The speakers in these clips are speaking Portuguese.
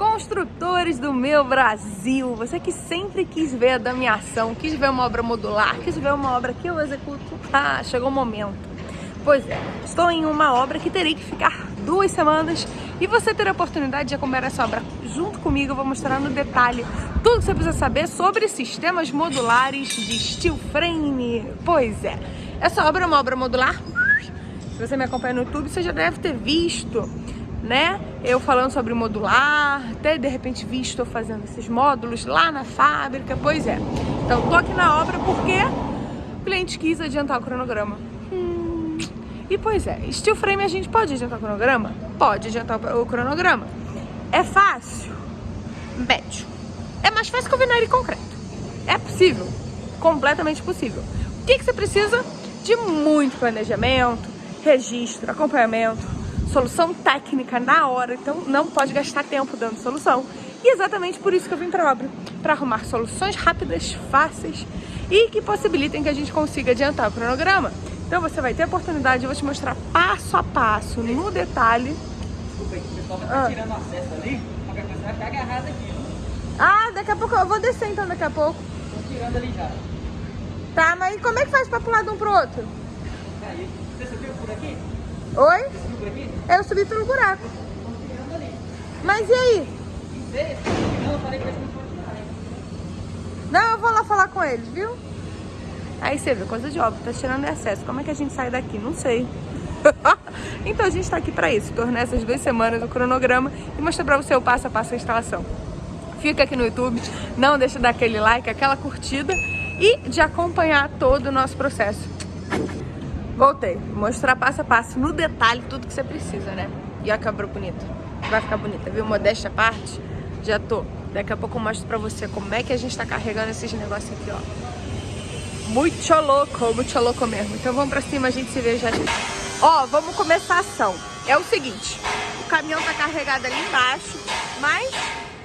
Construtores do meu Brasil, você que sempre quis ver a damiação, quis ver uma obra modular, quis ver uma obra que eu executo, ah, chegou o momento. Pois é, estou em uma obra que terei que ficar duas semanas e você terá a oportunidade de acompanhar essa obra junto comigo. Eu vou mostrar no detalhe tudo que você precisa saber sobre sistemas modulares de steel frame. Pois é, essa obra é uma obra modular. Se você me acompanha no YouTube, você já deve ter visto né? Eu falando sobre modular, até de repente visto eu fazendo esses módulos lá na fábrica, pois é. Então tô aqui na obra porque o cliente quis adiantar o cronograma. Hum. E pois é, steel frame a gente pode adiantar o cronograma? Pode adiantar o cronograma. É fácil? Médio. É mais fácil que o vinário concreto. É possível, completamente possível. O que, que você precisa? De muito planejamento, registro, acompanhamento, solução técnica na hora, então não pode gastar tempo dando solução. E exatamente por isso que eu vim para a obra, para arrumar soluções rápidas, fáceis e que possibilitem que a gente consiga adiantar o cronograma. Então você vai ter a oportunidade, eu vou te mostrar passo a passo, no detalhe. Desculpa aí, o pessoal vai estar ah. tirando acesso ali, qualquer coisa vai ficar agarrado aqui. Ah, daqui a pouco eu vou descer então daqui a pouco. Tô tirando ali já. Tá, mas como é que faz para pular de um pro outro? Aí, você subiu por aqui? Oi? Eu subi pelo buraco. Mas e aí? Não, eu vou lá falar com eles, viu? Aí você vê, coisa de óbvio, tá tirando acesso. Como é que a gente sai daqui? Não sei. então a gente tá aqui pra isso, tornar essas duas semanas o cronograma e mostrar pra você o passo a passo da instalação. Fica aqui no YouTube, não deixa de dar aquele like, aquela curtida e de acompanhar todo o nosso processo. Voltei. Mostrar passo a passo, no detalhe, tudo que você precisa, né? E olha que obra bonita. Vai ficar bonita, viu? Modéstia à parte, já tô. Daqui a pouco eu mostro pra você como é que a gente tá carregando esses negócios aqui, ó. Muito louco, muito louco mesmo. Então vamos pra cima, a gente se vê já. Ó, vamos começar a ação. É o seguinte, o caminhão tá carregado ali embaixo, mas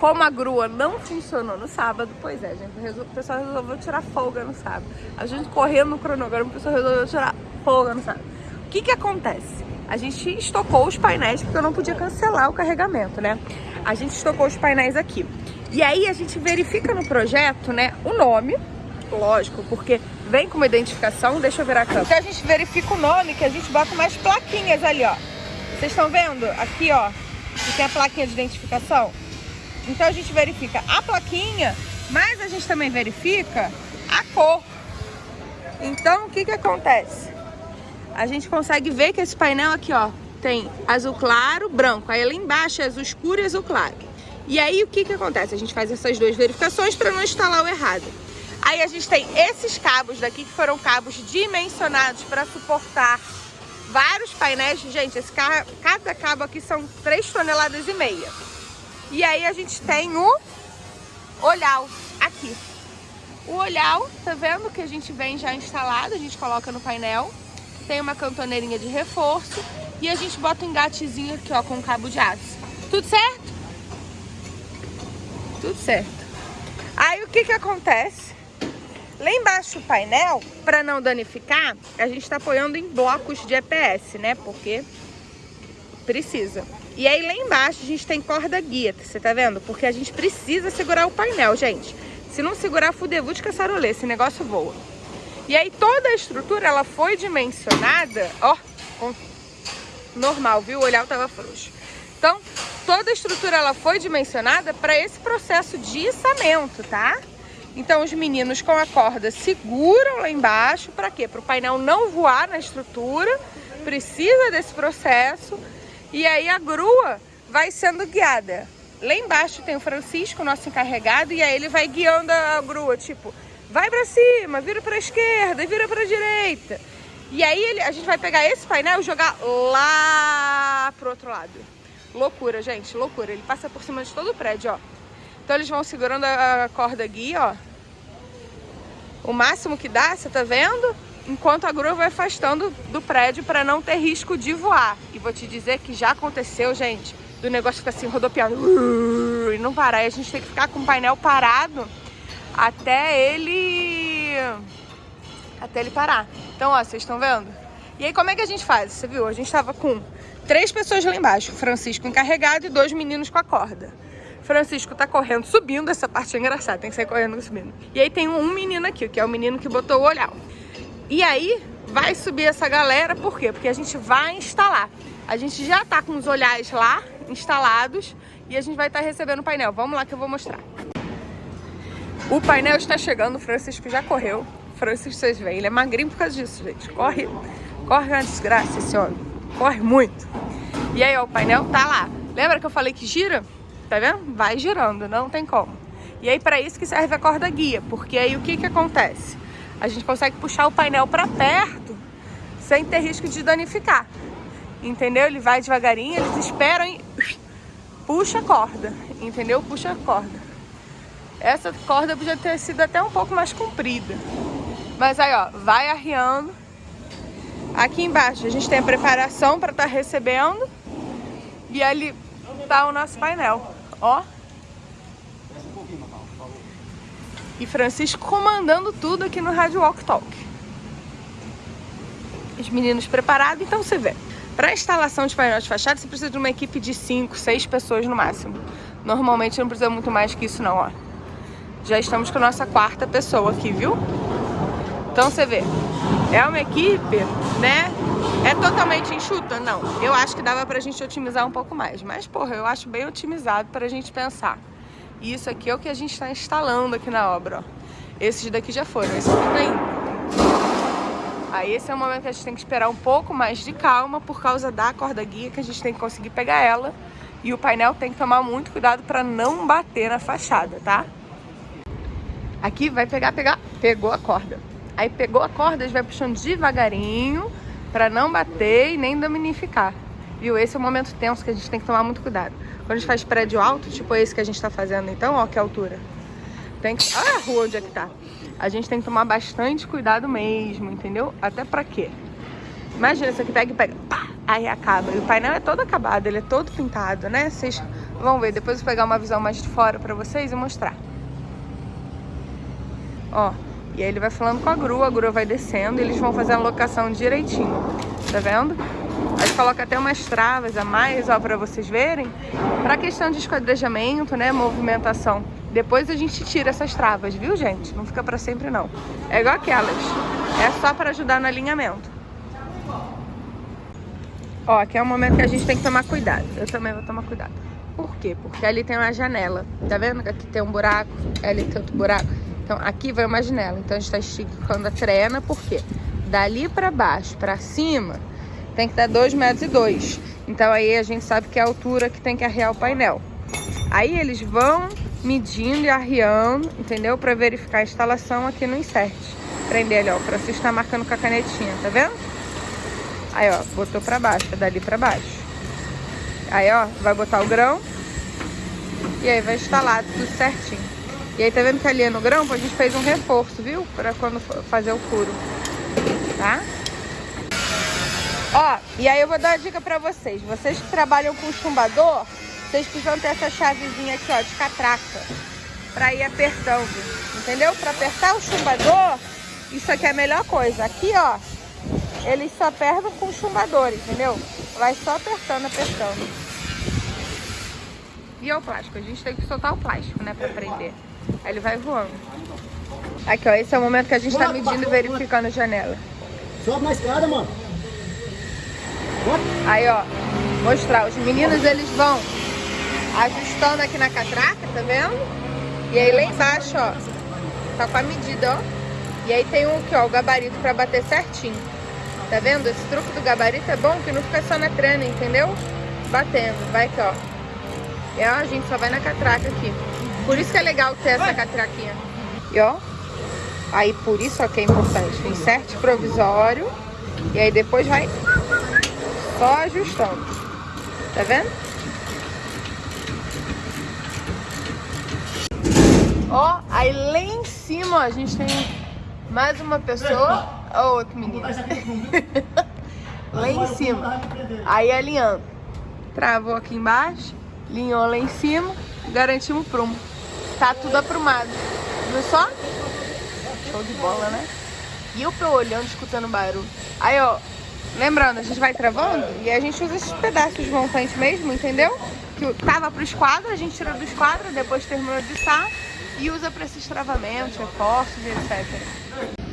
como a grua não funcionou no sábado, pois é, gente, o pessoal resolveu tirar folga no sábado. A gente correndo no cronograma, o pessoal resolveu tirar no sábado. O que que acontece? A gente estocou os painéis, porque eu não podia cancelar o carregamento, né? A gente estocou os painéis aqui. E aí a gente verifica no projeto, né, o nome, lógico, porque vem com uma identificação, deixa eu virar a câmera. Então a gente verifica o nome, que a gente bota mais plaquinhas ali, ó. Vocês estão vendo? Aqui, ó, que tem a plaquinha de identificação. Então a gente verifica a plaquinha, mas a gente também verifica a cor. Então o que que acontece? A gente consegue ver que esse painel aqui, ó, tem azul claro, branco. Aí lá embaixo é azul escuro e azul claro. E aí o que que acontece? A gente faz essas duas verificações para não instalar o errado. Aí a gente tem esses cabos daqui que foram cabos dimensionados para suportar vários painéis. Gente, esse carro, cada cabo aqui são 3 toneladas e meia. E aí a gente tem o olhal aqui. O olhal, tá vendo que a gente vem já instalado, a gente coloca no painel. Tem uma cantoneirinha de reforço e a gente bota um engatezinho aqui, ó, com cabo de aço. Tudo certo? Tudo certo. Aí o que que acontece? Lá embaixo do painel, para não danificar, a gente está apoiando em blocos de EPS, né? Porque precisa. E aí lá embaixo a gente tem corda guia, você tá vendo? Porque a gente precisa segurar o painel, gente. Se não segurar, fudevu de caçarolê, esse negócio voa. E aí toda a estrutura, ela foi dimensionada, ó, normal, viu? O olhar tava frouxo. Então, toda a estrutura, ela foi dimensionada para esse processo de içamento, tá? Então, os meninos com a corda seguram lá embaixo, para quê? Para o painel não voar na estrutura, precisa desse processo e aí a grua vai sendo guiada. Lá embaixo tem o Francisco, nosso encarregado, e aí ele vai guiando a grua, tipo, vai para cima, vira para esquerda, vira para direita. E aí ele, a gente vai pegar esse painel e jogar lá pro outro lado. Loucura, gente, loucura. Ele passa por cima de todo o prédio, ó. Então eles vão segurando a corda guia, ó. O máximo que dá, você tá vendo? enquanto a grua vai afastando do prédio para não ter risco de voar. E vou te dizer que já aconteceu, gente, do negócio ficar assim rodopiando e não parar. E a gente tem que ficar com o painel parado até ele até ele parar. Então, ó, vocês estão vendo? E aí, como é que a gente faz? Você viu? A gente tava com três pessoas lá embaixo, Francisco encarregado e dois meninos com a corda. Francisco tá correndo, subindo, essa parte é engraçada, tem que sair correndo subindo. E aí tem um menino aqui, que é o menino que botou o olhar. E aí vai subir essa galera, por quê? Porque a gente vai instalar. A gente já tá com os olhares lá, instalados, e a gente vai estar tá recebendo o painel. Vamos lá que eu vou mostrar. O painel está chegando, o Francisco já correu. Francisco, vocês veem, ele é magrinho por causa disso, gente. Corre, corre uma desgraça esse homem. Corre muito. E aí, ó, o painel tá lá. Lembra que eu falei que gira? Tá vendo? Vai girando, não tem como. E aí, para isso que serve a corda guia. Porque aí, o que que acontece? A gente consegue puxar o painel para perto sem ter risco de danificar. Entendeu? Ele vai devagarinho, eles esperam e puxa a corda. Entendeu? Puxa a corda. Essa corda podia ter sido até um pouco mais comprida. Mas aí, ó, vai arriando. Aqui embaixo a gente tem a preparação para estar tá recebendo. E ali tá o nosso painel, ó. E Francisco comandando tudo aqui no Rádio Walk Talk. Os meninos preparados, então você vê. Para instalação de painel de fachada, você precisa de uma equipe de 5, 6 pessoas no máximo. Normalmente não precisa muito mais que isso não, ó. Já estamos com a nossa quarta pessoa aqui, viu? Então você vê, é uma equipe, né? É totalmente enxuta? Não. Eu acho que dava pra gente otimizar um pouco mais. Mas, porra, eu acho bem otimizado pra gente pensar. E isso aqui é o que a gente está instalando aqui na obra, ó. Esses daqui já foram, esse aqui tá indo. Aí esse é o momento que a gente tem que esperar um pouco mais de calma por causa da corda guia, que a gente tem que conseguir pegar ela. E o painel tem que tomar muito cuidado para não bater na fachada, tá? Aqui vai pegar, pegar, pegou a corda. Aí pegou a corda, a gente vai puxando devagarinho para não bater e nem dominificar. Viu? Esse é o momento tenso que a gente tem que tomar muito cuidado. Quando a gente faz prédio alto, tipo esse que a gente tá fazendo então, ó, que altura. Tem que... Olha a rua onde é que tá a gente tem que tomar bastante cuidado mesmo, entendeu? Até pra quê? Imagina, isso aqui pega e pega, pá, aí acaba. E o painel é todo acabado, ele é todo pintado, né? Vocês vão ver, depois eu vou pegar uma visão mais de fora pra vocês e mostrar. Ó, e aí ele vai falando com a grua, a grua vai descendo e eles vão fazer a locação direitinho, tá vendo? A gente coloca até umas travas a mais, ó, pra vocês verem, pra questão de esquadrejamento, né, movimentação depois a gente tira essas travas, viu, gente? Não fica pra sempre, não. É igual aquelas. É só para ajudar no alinhamento. Ó, aqui é o momento que a gente tem que tomar cuidado. Eu também vou tomar cuidado. Por quê? Porque ali tem uma janela. Tá vendo? Aqui tem um buraco, ali tem outro buraco. Então, aqui vai uma janela. Então, a gente tá esticando a trena, por quê? Dali pra baixo, pra cima, tem que dar 2 metros e dois. Então, aí a gente sabe que é a altura que tem que arriar o painel. Aí, eles vão medindo e arriando, entendeu? Pra verificar a instalação aqui no insert. Prender ali, ó. O Francisco tá marcando com a canetinha, tá vendo? Aí, ó, botou pra baixo, é dali pra baixo. Aí, ó, vai botar o grão. E aí vai instalar tudo certinho. E aí, tá vendo que ali é no grão, a gente fez um reforço, viu? Pra quando fazer o furo. Tá? Ó, e aí eu vou dar uma dica pra vocês. Vocês que trabalham com chumbador, vocês precisam ter essa chavezinha aqui, ó, de catraca. Pra ir apertando, entendeu? Pra apertar o chumbador, isso aqui é a melhor coisa. Aqui, ó, eles só apertam com chumbador, entendeu? Vai só apertando, apertando. E é o plástico, a gente tem que soltar o plástico, né, pra prender. Aí ele vai voando. Aqui, ó, esse é o momento que a gente tá medindo e verificando a janela. Sobe na escada, mano. Aí, ó, mostrar. Os meninos, eles vão ajustando aqui na catraca, tá vendo? E aí lá embaixo, ó, tá com a medida, ó. E aí tem um aqui, ó, o gabarito pra bater certinho. Tá vendo? Esse truque do gabarito é bom que não fica só na trena, entendeu? Batendo. Vai aqui, ó. E ó, a gente só vai na catraca aqui. Por isso que é legal ter essa catraquinha. E ó, aí por isso ó, que é importante. Um insert provisório. E aí depois vai só ajustando. Tá vendo? Ó, aí lá em cima, ó, a gente tem mais uma pessoa. Ó, outro menino. lá em cima. Aí alinhando. Travou aqui embaixo, linhou lá em cima, garantimos o prumo. Tá tudo aprumado. Viu só? Show de bola, né? E eu tô olhando, escutando barulho. Aí, ó, lembrando, a gente vai travando e a gente usa esses pedaços de montante mesmo, entendeu? que tava pro esquadro, a gente tirou do esquadro, depois terminou de içar e usa para esses travamentos, reforços e etc.